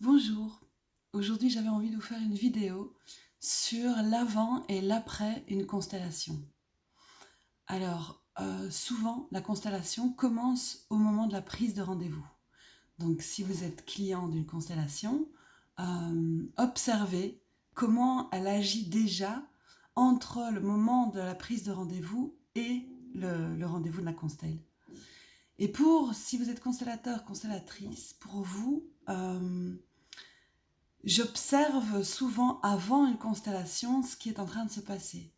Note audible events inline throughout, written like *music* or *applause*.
Bonjour, aujourd'hui j'avais envie de vous faire une vidéo sur l'avant et l'après une constellation. Alors, euh, souvent la constellation commence au moment de la prise de rendez-vous. Donc si vous êtes client d'une constellation, euh, observez comment elle agit déjà entre le moment de la prise de rendez-vous et le, rendez-vous de la constelle. Et pour, si vous êtes constellateur, constellatrice, pour vous, euh, J'observe souvent avant une constellation ce qui est en train de se passer.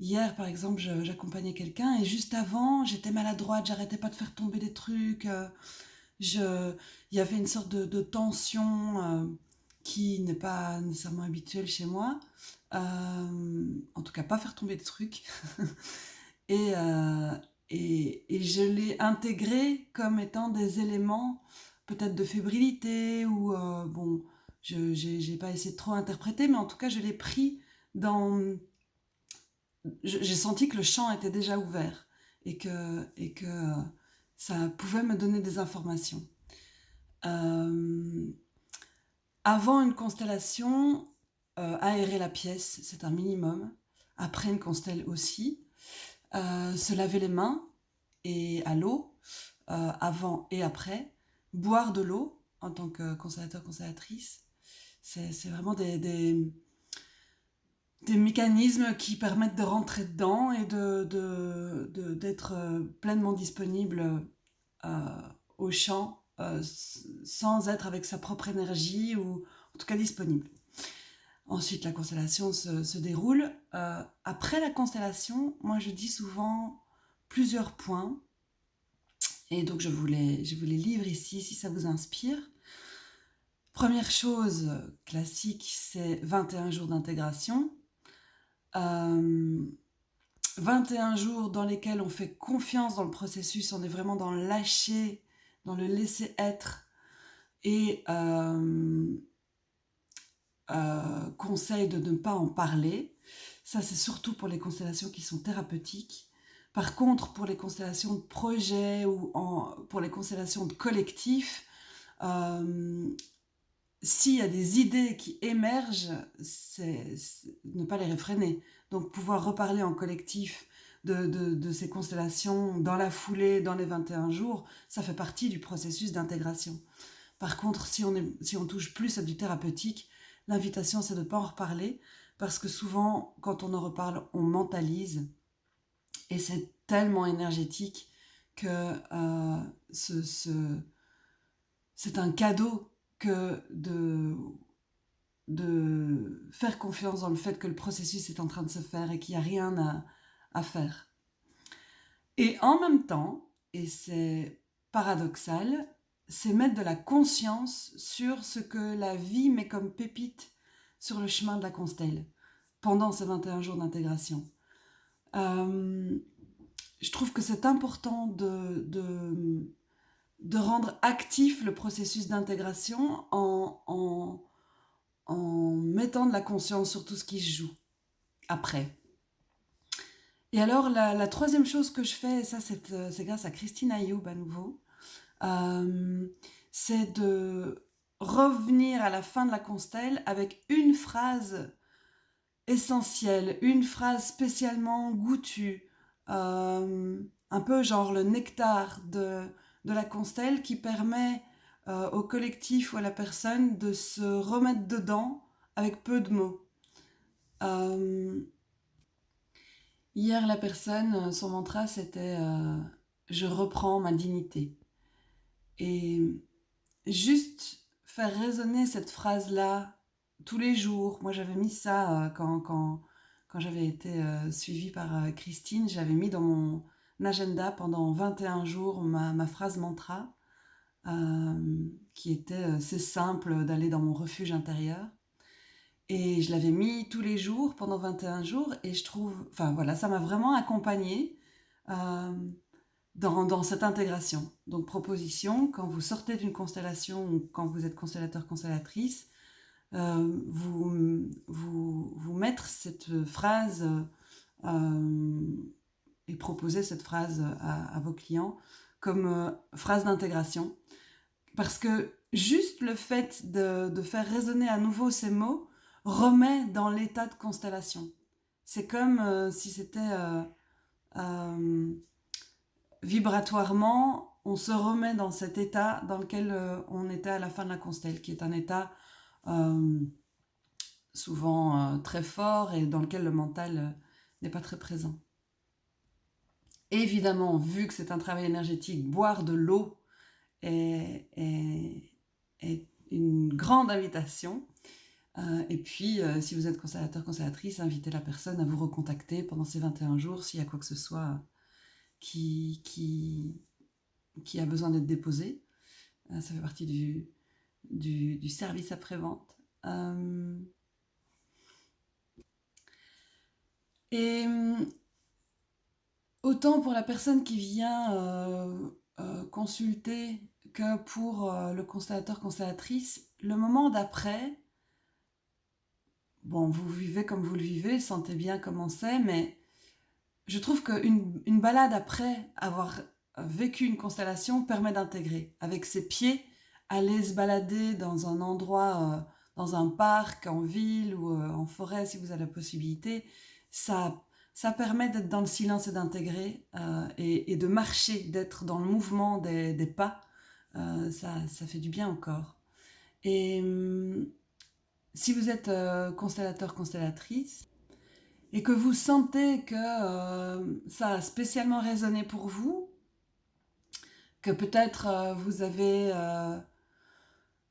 Hier, par exemple, j'accompagnais quelqu'un et juste avant, j'étais maladroite, j'arrêtais pas de faire tomber des trucs. Euh, il y avait une sorte de, tension euh, qui n'est pas nécessairement habituelle chez moi. Euh, en tout cas, pas faire tomber des trucs. *laughs* et, et, et, je l'ai intégré comme étant des éléments peut-être de fébrilité ou bon je n'ai pas essayé de trop interpréter, mais en tout cas, je l'ai pris dans... J'ai senti que le champ était déjà ouvert et que, et que ça pouvait me donner des informations. Euh, avant une constellation, euh, aérer la pièce, c'est un minimum. Après une constelle aussi. Euh, se laver les mains et à l'eau, avant et après. Boire de l'eau en tant que constellateur, constellatrice. C'est vraiment des, des, mécanismes qui permettent de rentrer dedans et d'être de, de, euh, pleinement disponible euh, au champ euh, sans être avec sa propre énergie ou en tout cas disponible. Ensuite, la constellation se, se déroule. après la constellation, moi je dis souvent plusieurs points. Et donc je je vous les livre ici si ça vous inspire. Première chose classique, c'est 21 jours d'intégration. 21 euh, jours dans lesquels on fait confiance dans le processus, on est vraiment dans le lâcher, dans le laisser être et euh, euh, conseil de ne pas en parler. Ça, c'est surtout pour les constellations qui sont thérapeutiques. Par contre, pour les constellations de projet ou pour les constellations de collectif, s'il y a des idées qui émergent, c'est ne pas les réfréner. Donc pouvoir reparler en collectif de, ces constellations dans la foulée, dans les 21 jours, ça fait partie du processus d'intégration. Par contre, si on, touche plus à du thérapeutique, l'invitation c'est de ne pas en reparler, parce que souvent, quand on en reparle, on mentalise, et c'est tellement énergétique que euh, c'est un cadeau que de, de faire confiance dans le fait que le processus est en train de se faire et qu'il n'y a rien à, à faire. Et en même temps, et c'est paradoxal, c'est mettre de la conscience sur ce que la vie met comme pépite sur le chemin de la constelle pendant ces 21 jours d'intégration. Euh, je trouve que c'est important de, de, de rendre actif le processus d'intégration en, en, mettant de la conscience sur tout ce qui se joue après. Et alors, la, troisième chose que je fais, et ça c'est grâce à Christine Ayoub à nouveau, euh, c'est de revenir à la fin de la constelle avec une phrase essentielle, une phrase spécialement goûtue, euh, un peu genre le nectar de, la constelle qui permet euh, au collectif ou à la personne de se remettre dedans avec peu de mots. Euh, hier, la personne, son mantra, c'était euh, Je reprends ma dignité ». Et juste faire résonner cette phrase-là tous les jours. Moi, j'avais mis ça quand, quand, quand j'avais été suivie par Christine, j'avais mis dans mon agenda pendant 21 jours ma, phrase mantra, euh, qui était euh, c'est simple d'aller dans mon refuge intérieur. Et je l'avais mis tous les jours pendant 21 jours et je trouve, enfin voilà, ça m'a vraiment accompagnée euh, dans, dans, cette intégration. Donc proposition, quand vous sortez d'une constellation ou quand vous êtes constellateur, constellatrice, vous, vous, vous mettre cette phrase et proposer cette phrase à, vos clients comme euh, phrase d'intégration. Parce que juste le fait de, faire résonner à nouveau ces mots remet dans l'état de constellation. C'est comme euh, si c'était euh, euh, vibratoirement, on se remet dans cet état dans lequel on était à la fin de la constelle, qui est un état souvent très fort et dans lequel le mental n'est pas très présent. Évidemment, vu que c'est un travail énergétique, boire de l'eau est, une grande invitation. Euh, et puis, euh, si vous êtes constellateur, constellatrice, invitez la personne à vous recontacter pendant ces 21 jours s'il y a quoi que ce soit qui, a besoin d'être déposé. Euh, ça fait partie du, du, du service après-vente. et autant pour la personne qui vient consulter que pour le constellateur, constellatrice, le moment d'après, bon, vous vivez comme vous le vivez, sentez bien comment c'est, mais je trouve qu'une une balade après avoir vécu une constellation permet d'intégrer. Avec ses pieds, aller se balader dans un endroit, euh, dans un parc, en ville ou euh, en forêt, si vous avez la possibilité, ça, ça permet d'être dans le silence et d'intégrer euh, et, de marcher, d'être dans le mouvement des, pas. ça, ça fait du bien au corps. Et hum, si vous êtes euh, constellateur, constellatrice, et que vous sentez que euh, ça a spécialement résonné pour vous, que peut-être euh, vous avez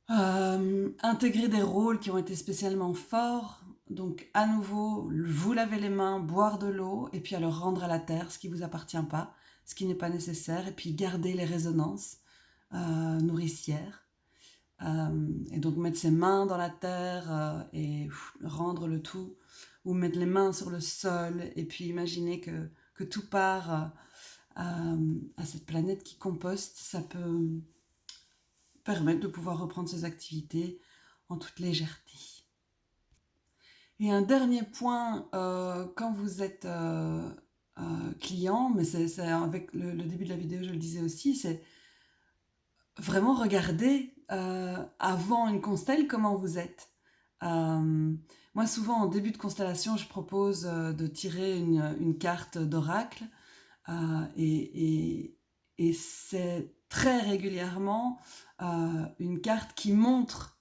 intégré des rôles qui ont été spécialement forts, donc à nouveau, vous laver les mains, boire de l'eau, et puis alors rendre à la terre ce qui ne vous appartient pas, ce qui n'est pas nécessaire, et puis garder les résonances nourricières. Euh, et donc mettre ses mains dans la terre euh, et rendre le tout, ou mettre les mains sur le sol, et puis imaginer que, que tout part euh, à cette planète qui composte, ça peut permettre de pouvoir reprendre ses activités en toute légèreté. Et un dernier point, quand vous êtes client, mais c'est avec le, début de la vidéo, je le disais aussi, c'est vraiment regarder euh, avant une constelle comment vous êtes. Euh, moi, souvent, en début de constellation, je propose euh, de tirer une, carte d'oracle et, c'est très régulièrement une carte qui montre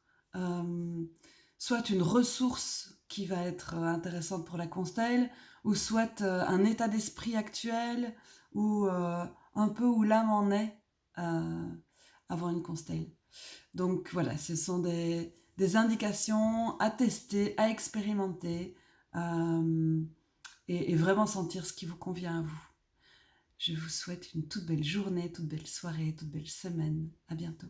soit une ressource qui va être intéressante pour la constelle, ou soit un état d'esprit actuel, ou un peu où l'âme en est avant une constelle. Donc voilà, ce sont des, indications à tester, à expérimenter euh, et, et, vraiment sentir ce qui vous convient à vous. Je vous souhaite une toute belle journée, toute belle soirée, toute belle semaine. À bientôt.